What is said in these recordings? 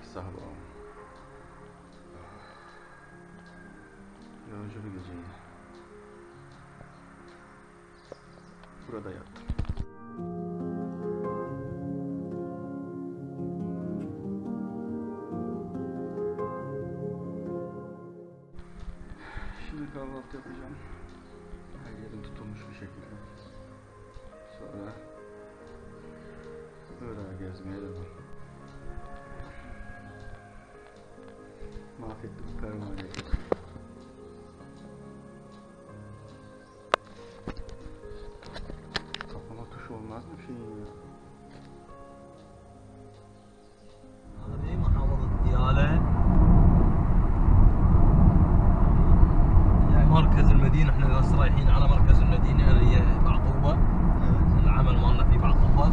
da ilk sabahım. Yorucu bir geceydi. Burada yattım. Şimdi kahvaltı yapacağım. Her yerim tutulmuş bir şekilde. Sonra Irak'a gezmeye devam. Tuşu olmaz mı şeyin ya? هذه محافظة ديالى مركز المدينة إحنا بس رايحين على مركز المدينة اللي هي بعقوبة العمل مالنا في بعقوبة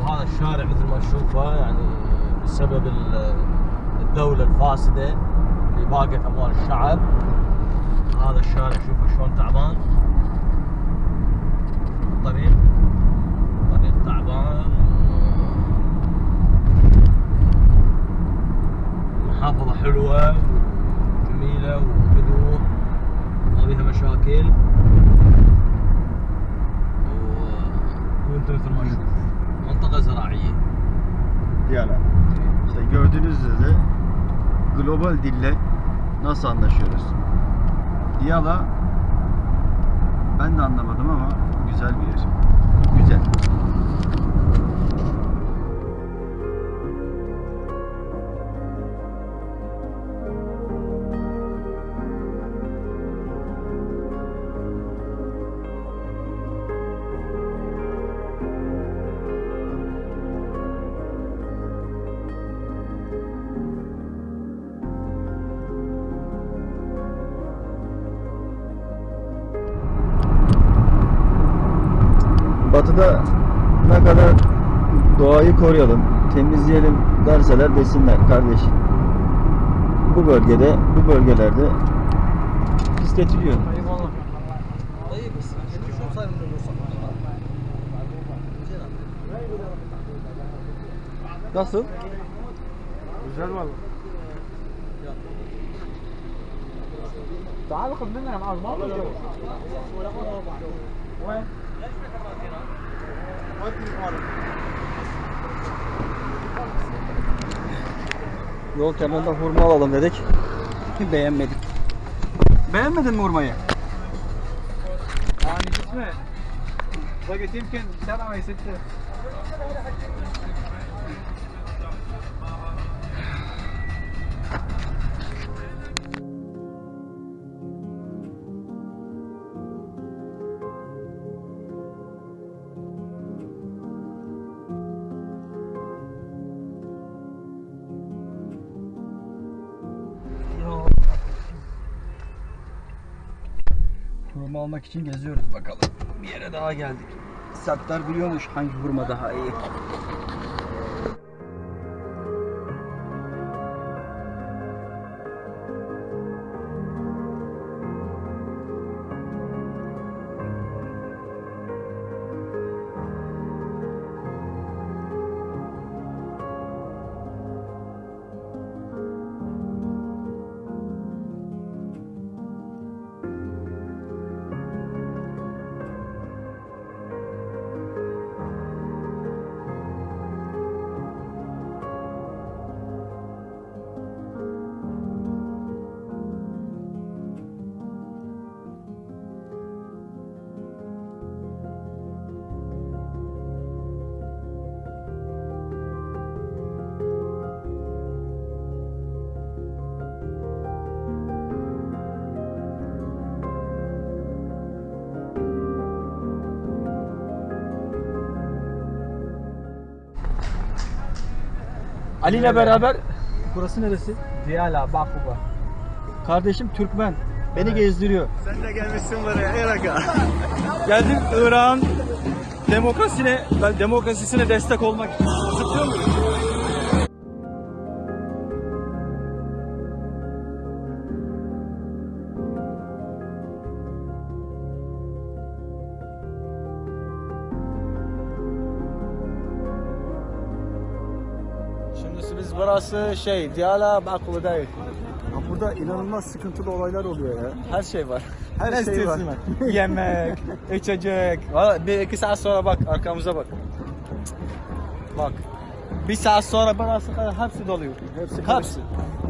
وهذا الشارع مثل ما تشوفه يعني بسبب ال- الدولة الفاسدة اللي باقت أموال الشعب. هذا الشارع شوفوا شلون تعبان. الطريق طريق تعبان. محافظة حلوة وجميلة وهدوء. ما بيها مشاكل. Gördüğünüz üzere global dille nasıl anlaşıyoruz? Diyala ben de anlamadım ama güzel bir yer. Güzel. Batıda ne kadar doğayı koruyalım, temizleyelim derseler desinler kardeş. Bu bölgede, bu bölgelerde pisletiliyor. طيب والله طيب بس شو صار من Nasıl? Güzel valla. تعال خذ منها معاذ ما في جو. وين؟ Yol kenarında hurma alalım dedik. Beğenmedik. Beğenmedin mi hurmayı? Hani gitme. Bak etimken sen ama hissettin. Hurma almak için geziyoruz bakalım. Bir yere daha geldik. Sattar biliyormuş hangi hurma daha iyi. Ali ile beraber burası neresi? Diyala, Bakuba. Kardeşim Türkmen. Beni gezdiriyor. Sen de gelmişsin buraya Irak'a. Geldim Irak'ın demokrasine, ben demokrasisine destek olmak için. Zıplıyor muyum? Burası şey Diyala Bakulu değil. Ya burada inanılmaz sıkıntılı olaylar oluyor ya. Her şey var. Her Ne şey var. Yemek, içecek. Valla bir iki saat sonra bak arkamıza bak. Bak. Bir saat sonra burası kadar hepsi doluyor. Hepsi Hepsi.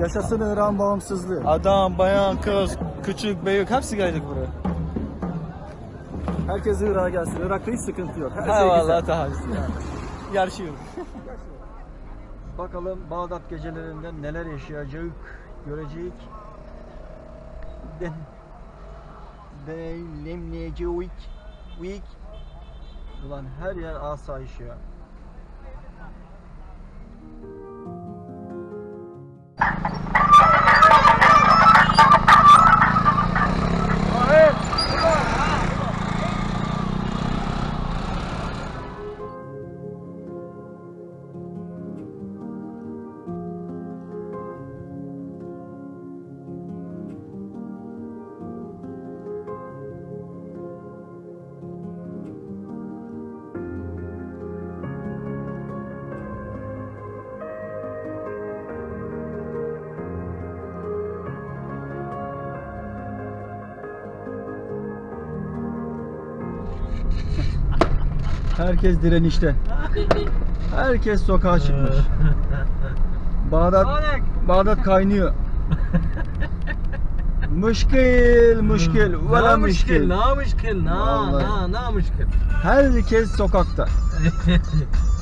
Yaşasın İran bağımsızlığı. Adam, bayan, kız, küçük, büyük hepsi gelecek buraya. Herkes Irak'a gelsin. Irak'ta hiç sıkıntı yok. Her şey vallahi güzel. daha Yarışıyoruz. Bakalım Bağdat gecelerinde neler yaşayacak, görecek. Den deneyimleyecek. Week. Ulan her yer asayiş ya. Herkes direnişte. Herkes sokağa çıkmış. Bağdat Bağdat kaynıyor. Müşkil, müşkil, vela müşkil. Ne müşkil, ne, Vallahi. ne, ne müşkil. Herkes sokakta.